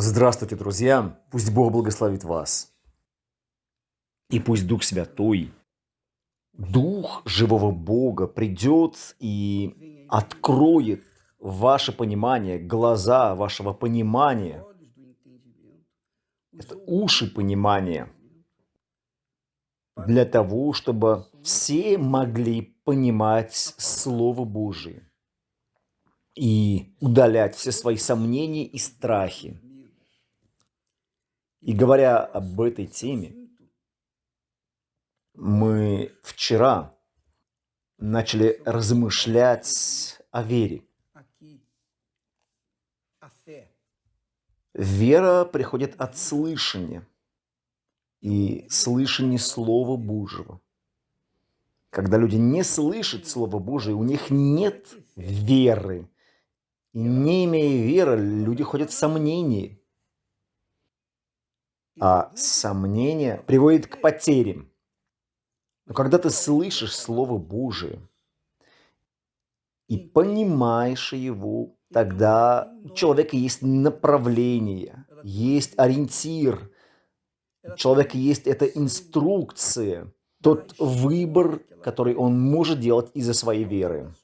Здравствуйте, друзья! Пусть Бог благословит вас. И пусть Дух Святой, Дух живого Бога придет и откроет ваше понимание, глаза вашего понимания, это уши понимания, для того, чтобы все могли понимать Слово Божие и удалять все свои сомнения и страхи. И говоря об этой теме, мы вчера начали размышлять о вере. Вера приходит от слышания и слышания Слова Божьего. Когда люди не слышат Слово Божие, у них нет веры. И не имея веры, люди ходят в сомнении. А сомнение приводит к потерям. Но когда ты слышишь Слово Божие и понимаешь его, тогда у человека есть направление, есть ориентир, у человека есть эта инструкция, тот выбор, который он может делать из-за своей веры.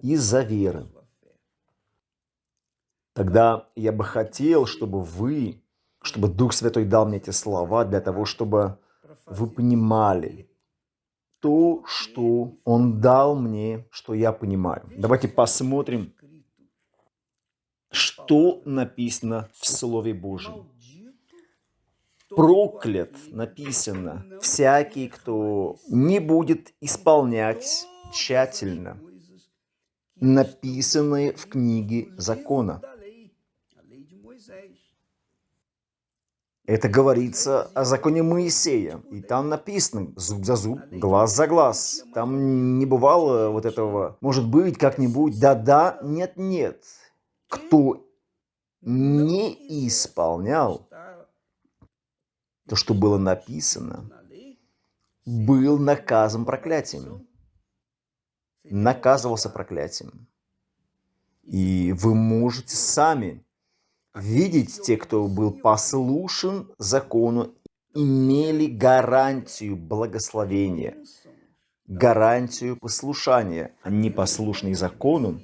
Из-за веры. Тогда я бы хотел, чтобы вы, чтобы Дух Святой дал мне эти слова для того, чтобы вы понимали то, что Он дал мне, что я понимаю. Давайте посмотрим, что написано в Слове Божьем. Проклят написано всякий, кто не будет исполнять тщательно написанные в книге закона. Это говорится о законе Моисея. И там написано зуб за зуб, глаз за глаз. Там не бывало вот этого, может быть, как-нибудь, да-да, нет-нет. Кто не исполнял то, что было написано, был наказан проклятием. Наказывался проклятием. И вы можете сами видеть те, кто был послушен закону, имели гарантию благословения, гарантию послушания, а непослушный закону,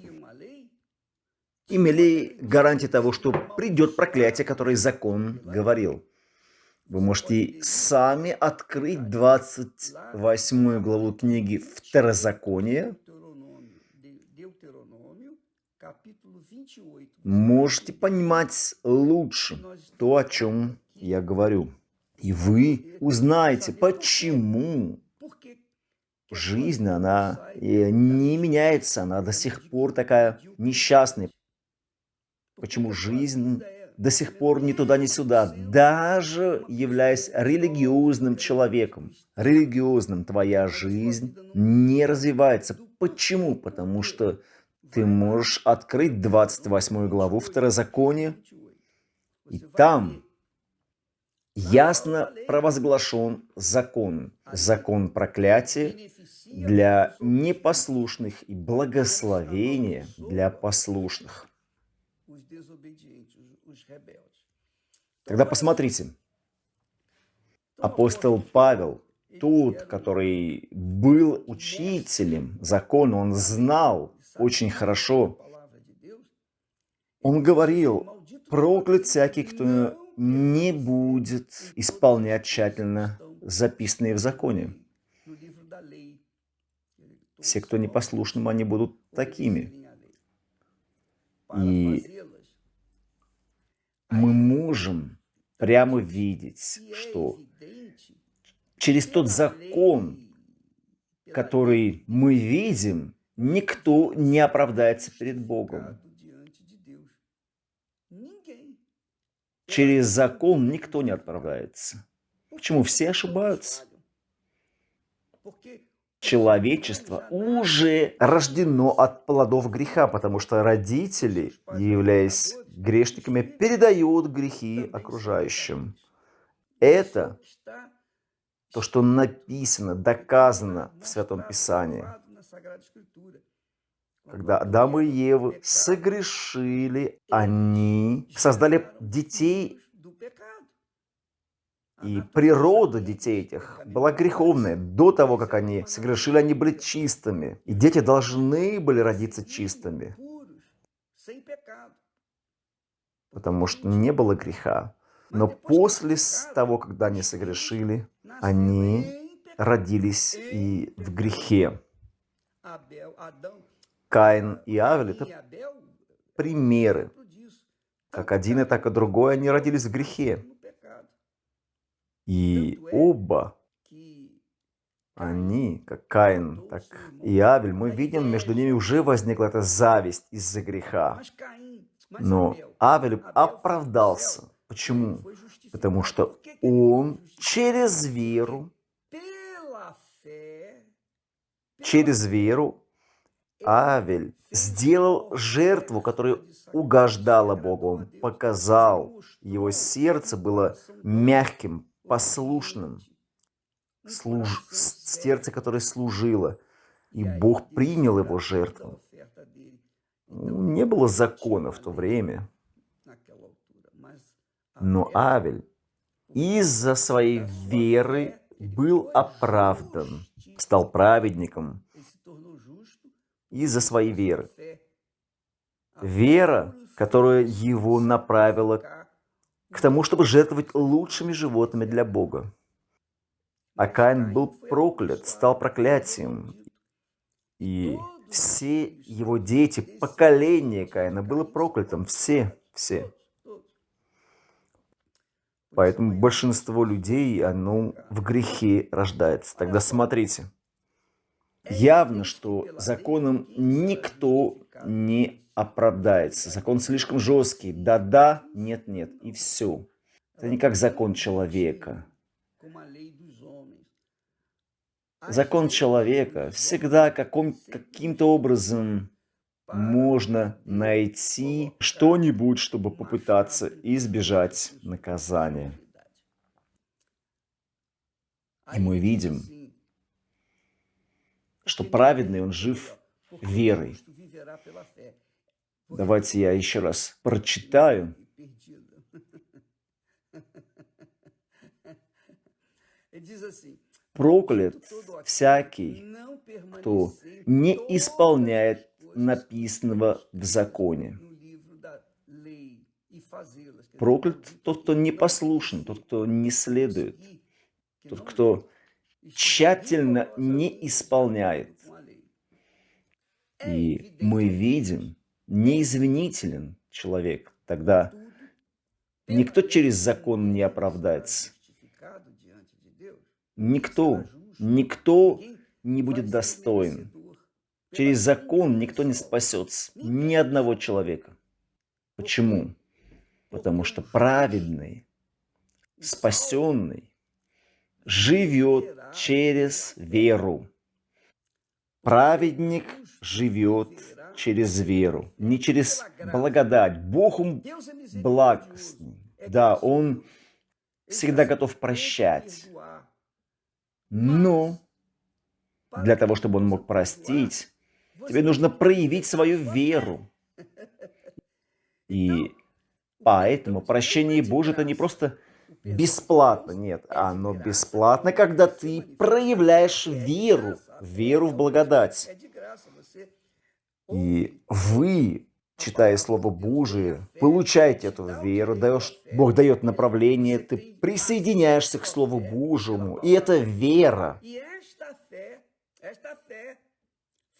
имели гарантию того, что придет проклятие, которое закон говорил. Вы можете сами открыть 28 главу книги Второзакония, можете понимать лучше то, о чем я говорю. И вы узнаете, почему жизнь, она не меняется, она до сих пор такая несчастная. Почему жизнь до сих пор ни туда, ни сюда, даже являясь религиозным человеком, религиозным, твоя жизнь не развивается. Почему? Потому что ты можешь открыть 28 главу Второзакония, и там ясно провозглашен закон. Закон проклятия для непослушных и благословения для послушных. Тогда посмотрите. Апостол Павел, тот, который был учителем закона, он знал очень хорошо. Он говорил, проклят всякий, кто не будет исполнять тщательно записанные в законе. Все, кто непослушным, они будут такими. И мы можем прямо видеть, что через тот закон, который мы видим, никто не оправдается перед Богом. Через закон никто не оправдается. Почему? Все ошибаются. Человечество уже рождено от плодов греха, потому что родители, являясь грешниками, передают грехи окружающим. Это то, что написано, доказано в Святом Писании. Когда Адам и Ева согрешили, они создали детей, и природа детей этих была греховная. До того, как они согрешили, они были чистыми. И дети должны были родиться чистыми. Потому что не было греха. Но после того, когда они согрешили, они родились и в грехе. Каин и Авель – это примеры. Как один и так и другой, они родились в грехе. И оба, они, как Каин, так и Авель, мы видим, между ними уже возникла эта зависть из-за греха. Но Авель оправдался. Почему? Потому что он через веру, через веру Авель сделал жертву, которая угождала Богу. Он показал, его сердце было мягким, послушным, служ... сердце, которое служило. И Бог принял его жертву. Не было закона в то время. Но Авель из-за своей веры был оправдан, стал праведником из-за своей веры. Вера, которая его направила к тому, чтобы жертвовать лучшими животными для Бога. А Каин был проклят, стал проклятием. И все его дети, поколение Каина было проклятым. Все, все. Поэтому большинство людей, оно в грехе рождается. Тогда смотрите. Явно, что законом никто не оправдается. Закон слишком жесткий. Да-да, нет-нет. И все. Это не как закон человека. Закон человека всегда каким-то образом можно найти что-нибудь, чтобы попытаться избежать наказания. И мы видим, что праведный он жив верой. Давайте я еще раз прочитаю. Проклят всякий, кто не исполняет написанного в законе. Проклят тот, кто не послушен, тот, кто не следует, тот, кто тщательно не исполняет. И мы видим, неизвинителен человек, тогда никто через закон не оправдается. Никто, никто не будет достоин. Через закон никто не спасется, ни одного человека. Почему? Потому что праведный, спасенный, живет через веру. Праведник живет через веру, не через благодать. Бог он благостный. Да, Он всегда готов прощать. Но для того, чтобы Он мог простить, тебе нужно проявить свою веру. И поэтому прощение Божие – это не просто бесплатно, нет, оно бесплатно, когда ты проявляешь веру, веру в благодать. И вы, читая Слово Божие, получаете эту веру, даешь, Бог дает направление, ты присоединяешься к Слову Божьему, и эта вера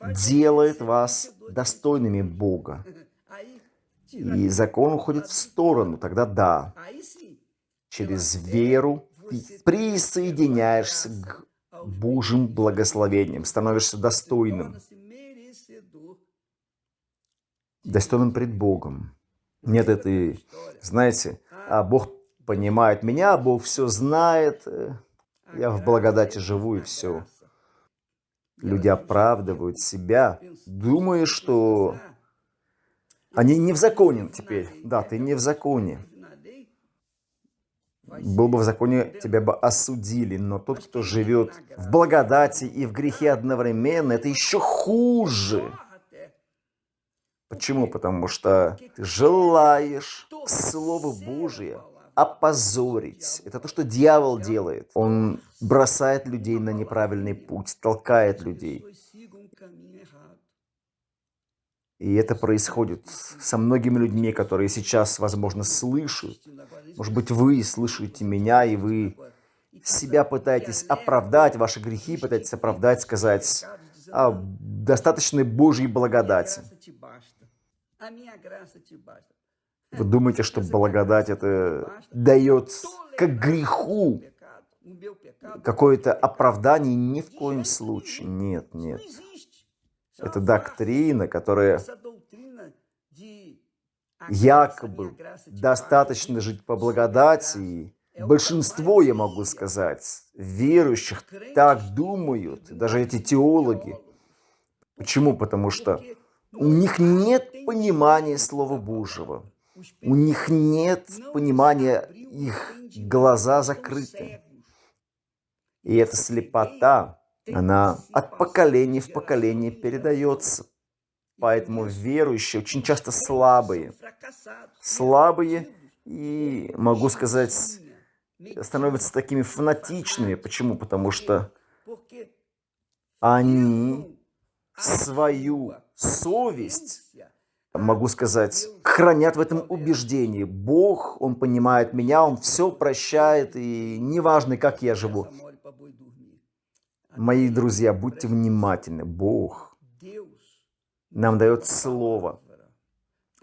делает вас достойными Бога. И закон уходит в сторону, тогда да, через веру ты присоединяешься к Божьим благословениям, становишься достойным. Достойным пред Богом. Нет этой, знаете, а Бог понимает меня, Бог все знает, э, я в благодати живу и все. Люди оправдывают себя, думая, что они не в законе теперь. Да, ты не в законе был бы в законе, тебя бы осудили. Но тот, кто живет в благодати и в грехе одновременно, это еще хуже. Почему? Потому что ты желаешь Слово Божие опозорить. Это то, что дьявол делает. Он бросает людей на неправильный путь, толкает людей. И это происходит со многими людьми, которые сейчас, возможно, слышат. Может быть, вы слышите меня, и вы себя пытаетесь оправдать, ваши грехи пытаетесь оправдать, сказать о достаточной Божьей благодати. Вы думаете, что благодать это дает как греху какое-то оправдание? Ни в коем случае. Нет, нет. Это доктрина, которая якобы достаточно жить по благодати. Большинство, я могу сказать, верующих так думают, даже эти теологи. Почему? Потому что у них нет понимания Слова Божьего. У них нет понимания, их глаза закрыты. И эта слепота, она от поколения в поколение передается. Поэтому верующие очень часто слабые. Слабые и, могу сказать, становятся такими фанатичными. Почему? Потому что они свою совесть, могу сказать, хранят в этом убеждении. Бог, Он понимает меня, Он все прощает, и неважно, как я живу. Мои друзья, будьте внимательны. Бог нам дает Слово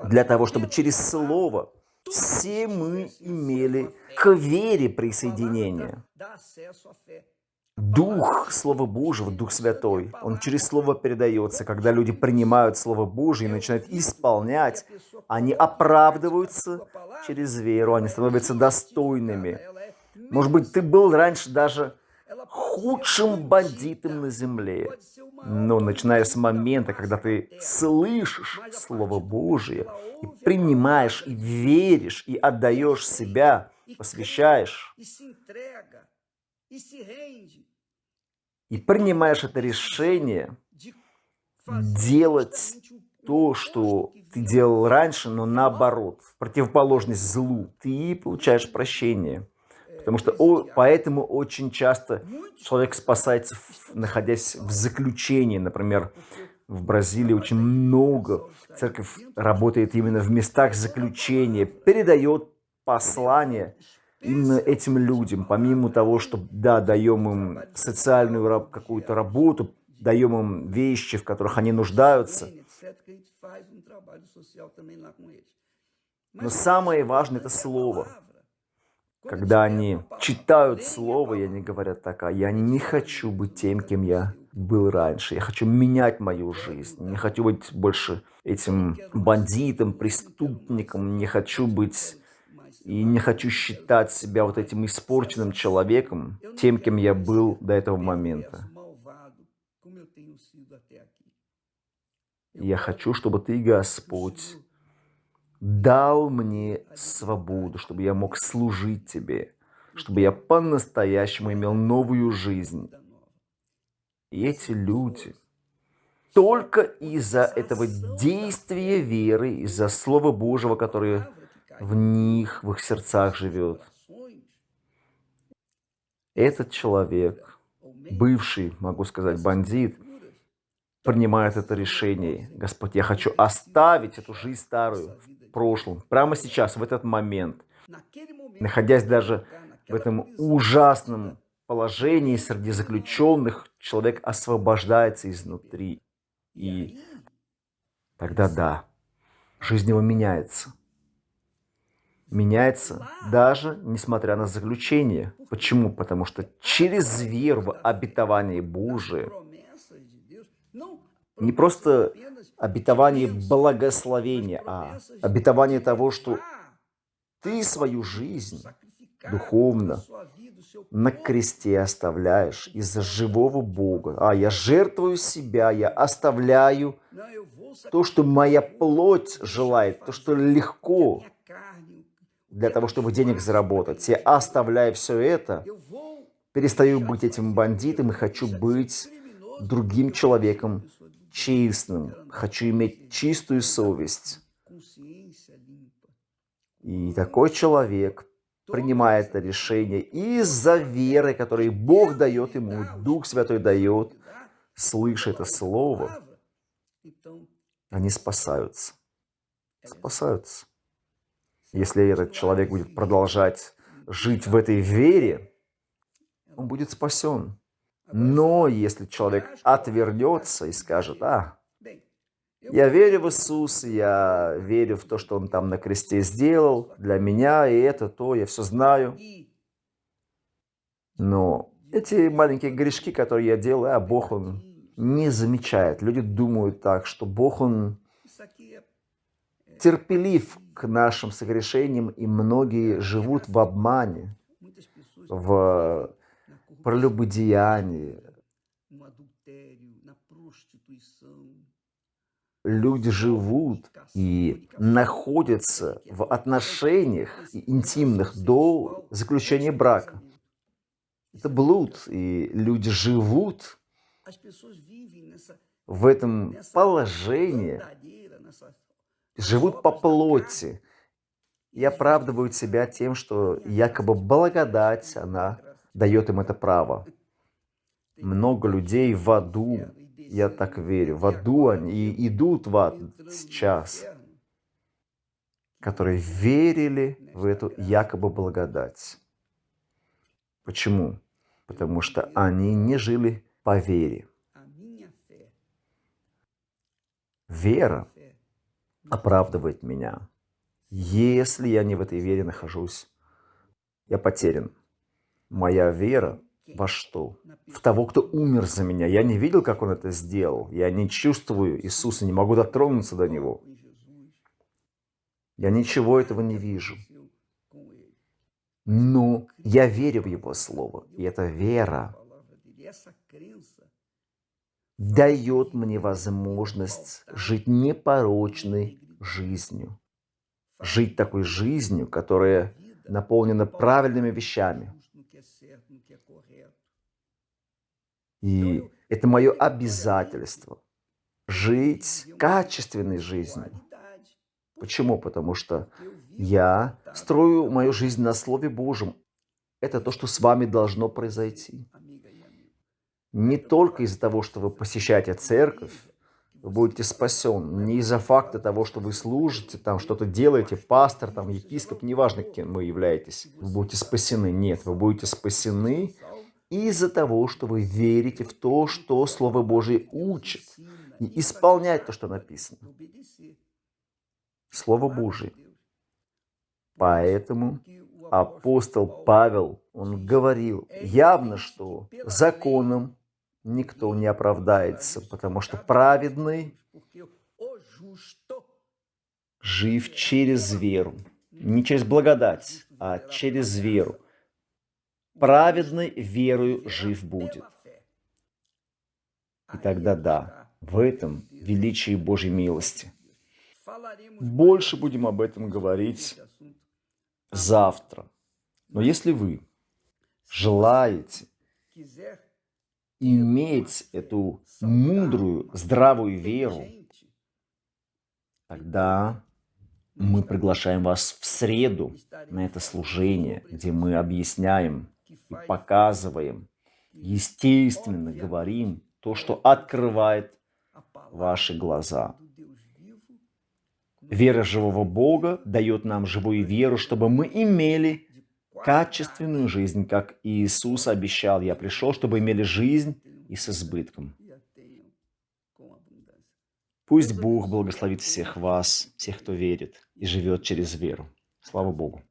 для того, чтобы через Слово все мы имели к вере присоединение. Дух Слова Божьего, Дух Святой, он через Слово передается. Когда люди принимают Слово Божье и начинают исполнять, они оправдываются через веру, они становятся достойными. Может быть, ты был раньше даже худшим бандитом на земле. Но начиная с момента, когда ты слышишь Слово Божие, и принимаешь, и веришь, и отдаешь себя, посвящаешь, и принимаешь это решение делать то, что ты делал раньше, но наоборот, в противоположность злу, ты получаешь прощение. Потому что о, поэтому очень часто человек спасается, находясь в заключении. Например, в Бразилии очень много церковь работает именно в местах заключения, передает послание именно этим людям, помимо того, что, да, даем им социальную какую-то работу, даем им вещи, в которых они нуждаются. Но самое важное – это слово. Когда они читают слово, и они говорят так, а я не хочу быть тем, кем я был раньше. Я хочу менять мою жизнь. Не хочу быть больше этим бандитом, преступником. Не хочу быть и не хочу считать себя вот этим испорченным человеком, тем, кем я был до этого момента. Я хочу, чтобы Ты, Господь, дал мне свободу, чтобы я мог служить Тебе, чтобы я по-настоящему имел новую жизнь. И эти люди, только из-за этого действия веры, из-за Слова Божьего, которое в них, в их сердцах живет. Этот человек, бывший, могу сказать, бандит, принимает это решение. Господь, я хочу оставить эту жизнь старую в прошлом, прямо сейчас, в этот момент, находясь даже в этом ужасном положении среди заключенных, человек освобождается изнутри. И тогда да, жизнь его меняется меняется даже несмотря на заключение. Почему? Потому что через веру в обетование Божие, не просто обетование благословения, а обетование того, что ты свою жизнь духовно на кресте оставляешь из-за живого Бога. А, я жертвую себя, я оставляю то, что моя плоть желает, то, что легко, для того, чтобы денег заработать. Я оставляю все это, перестаю быть этим бандитом и хочу быть другим человеком, честным, хочу иметь чистую совесть. И такой человек принимает это решение из-за веры, которую Бог дает ему, Дух Святой дает, слыша это слово, они спасаются. Спасаются. Если этот человек будет продолжать жить в этой вере, он будет спасен. Но если человек отвернется и скажет, а, я верю в Иисуса, я верю в то, что Он там на кресте сделал для меня, и это, то, я все знаю. Но эти маленькие грешки, которые я делаю, а Бог, Он не замечает. Люди думают так, что Бог, Он терпелив к нашим согрешениям, и многие живут в обмане, в прелюбодеянии. Люди живут и находятся в отношениях интимных до заключения брака. Это блуд, и люди живут в этом положении, живут по плоти и оправдывают себя тем, что якобы благодать, она дает им это право. Много людей в аду, я так верю, в аду они идут в ад сейчас, которые верили в эту якобы благодать. Почему? Потому что они не жили по вере. Вера оправдывает меня. Если я не в этой вере нахожусь, я потерян. Моя вера во что? В того, кто умер за меня. Я не видел, как он это сделал. Я не чувствую Иисуса, не могу дотронуться до Него. Я ничего этого не вижу. Но я верю в Его Слово. И эта вера дает мне возможность жить непорочной жизнью. Жить такой жизнью, которая наполнена правильными вещами. И это мое обязательство – жить качественной жизнью. Почему? Потому что я строю мою жизнь на Слове Божьем. Это то, что с вами должно произойти. Не только из-за того, что вы посещаете церковь, вы будете спасен. Не из-за факта того, что вы служите, там что-то делаете, пастор, там, епископ, неважно, кем вы являетесь. Вы будете спасены. Нет, вы будете спасены из-за того, что вы верите в то, что Слово Божие учит, и исполнять то, что написано. Слово Божие. Поэтому апостол Павел, он говорил явно, что законом никто не оправдается, потому что праведный жив через веру. Не через благодать, а через веру. Праведный верою жив будет. И тогда да, в этом величие Божьей милости. Больше будем об этом говорить завтра. Но если вы желаете иметь эту мудрую, здравую веру, тогда мы приглашаем вас в среду на это служение, где мы объясняем и показываем, естественно говорим то, что открывает ваши глаза. Вера живого Бога дает нам живую веру, чтобы мы имели качественную жизнь, как Иисус обещал. Я пришел, чтобы имели жизнь и с избытком. Пусть Бог благословит всех вас, всех, кто верит и живет через веру. Слава Богу.